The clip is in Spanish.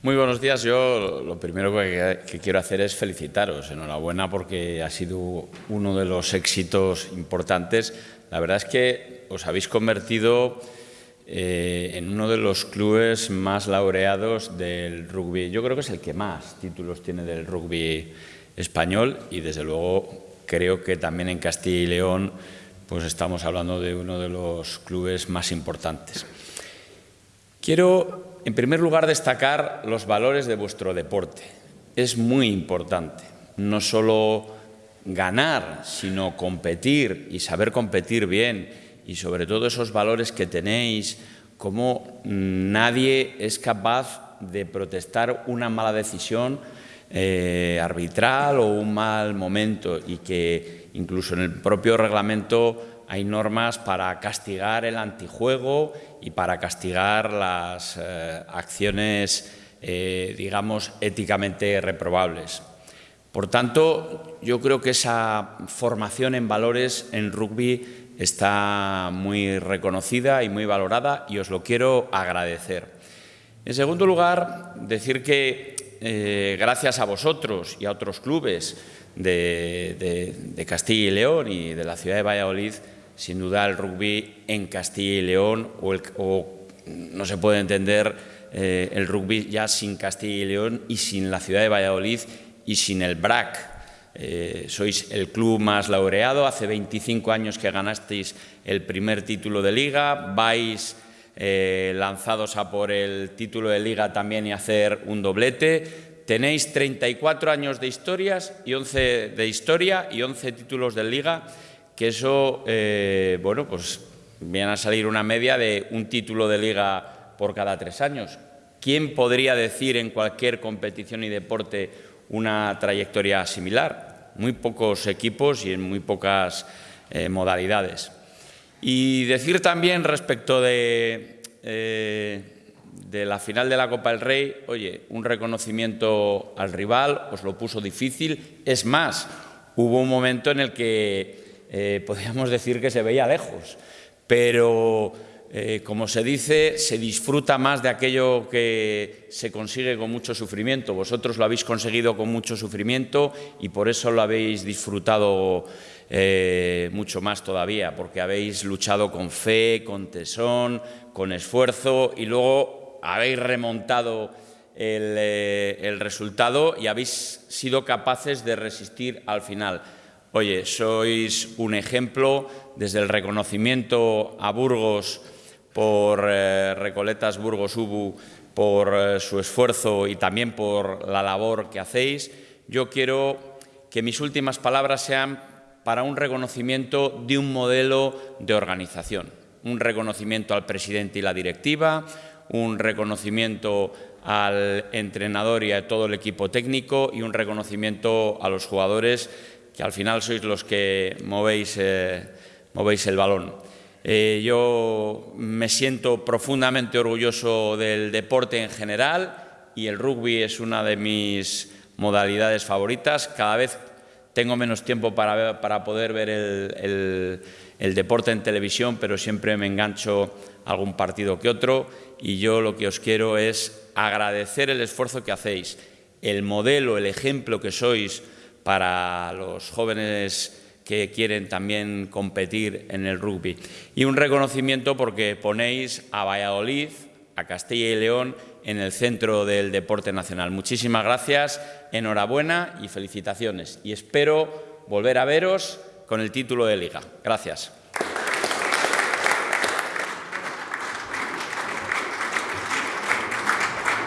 Muy buenos días. Yo lo primero que, quiero hacer es felicitaros. Enhorabuena porque ha sido uno de los éxitos importantes. La verdad es que os habéis convertido eh, en uno de los clubes más laureados del rugby. Yo creo que es el que más títulos tiene del rugby español y desde luego creo que también en Castilla y León pues estamos hablando de uno de los clubes más importantes. Quiero en primer lugar, destacar los valores de vuestro deporte. Es muy importante, no solo ganar, sino competir y saber competir bien y sobre todo esos valores que tenéis, como nadie es capaz de protestar una mala decisión eh, arbitral o un mal momento y que incluso en el propio reglamento hay normas para castigar el antijuego y para castigar las eh, acciones, eh, digamos, éticamente reprobables. Por tanto, yo creo que esa formación en valores en rugby está muy reconocida y muy valorada y os lo quiero agradecer. En segundo lugar, decir que eh, gracias a vosotros y a otros clubes de Castilla y León y de la ciudad de Valladolid, sin duda el rugby en Castilla y León o, no se puede entender eh, el rugby ya sin Castilla y León y sin la ciudad de Valladolid y sin el BRAC. Eh, sois el club más laureado, hace 25 años que ganasteis el primer título de liga, vais eh, lanzados a por el título de liga también y hacer un doblete. Tenéis 34 años de, historias y 11 de historia y 11 títulos de liga que eso, eh, bueno, pues viene a salir una media de un título de liga por cada tres años. ¿Quién podría decir en cualquier competición y deporte una trayectoria similar? Muy pocos equipos y en muy pocas eh, modalidades. Y decir también respecto de, eh, de la final de la Copa del Rey, oye, un reconocimiento al rival, os lo puso difícil. Es más, hubo un momento en el que eh, podríamos decir que se veía lejos, pero eh, como se dice, se disfruta más de aquello que se consigue con mucho sufrimiento. Vosotros lo habéis conseguido con mucho sufrimiento y por eso lo habéis disfrutado eh, mucho más todavía, porque habéis luchado con fe, con tesón, con esfuerzo y luego habéis remontado el resultado y habéis sido capaces de resistir al final. Oye, sois un ejemplo desde el reconocimiento a Burgos por eh, Recoletas Burgos Ubu por eh, su esfuerzo y también por la labor que hacéis. Yo quiero que mis últimas palabras sean para un reconocimiento de un modelo de organización, un reconocimiento al presidente y la directiva, un reconocimiento al entrenador y a todo el equipo técnico y un reconocimiento a los jugadores que al final sois los que movéis, eh, movéis el balón. Eh, yo me siento profundamente orgulloso del deporte en general y el rugby es una de mis modalidades favoritas. Cada vez tengo menos tiempo para, para poder ver el, el, deporte en televisión, pero siempre me engancho algún partido que otro y yo lo que os quiero es agradecer el esfuerzo que hacéis, el modelo, el ejemplo que sois para los jóvenes que quieren también competir en el rugby. Y un reconocimiento porque ponéis a Valladolid, a Castilla y León, en el centro del deporte nacional. Muchísimas gracias, enhorabuena y felicitaciones. Y espero volver a veros con el título de Liga. Gracias.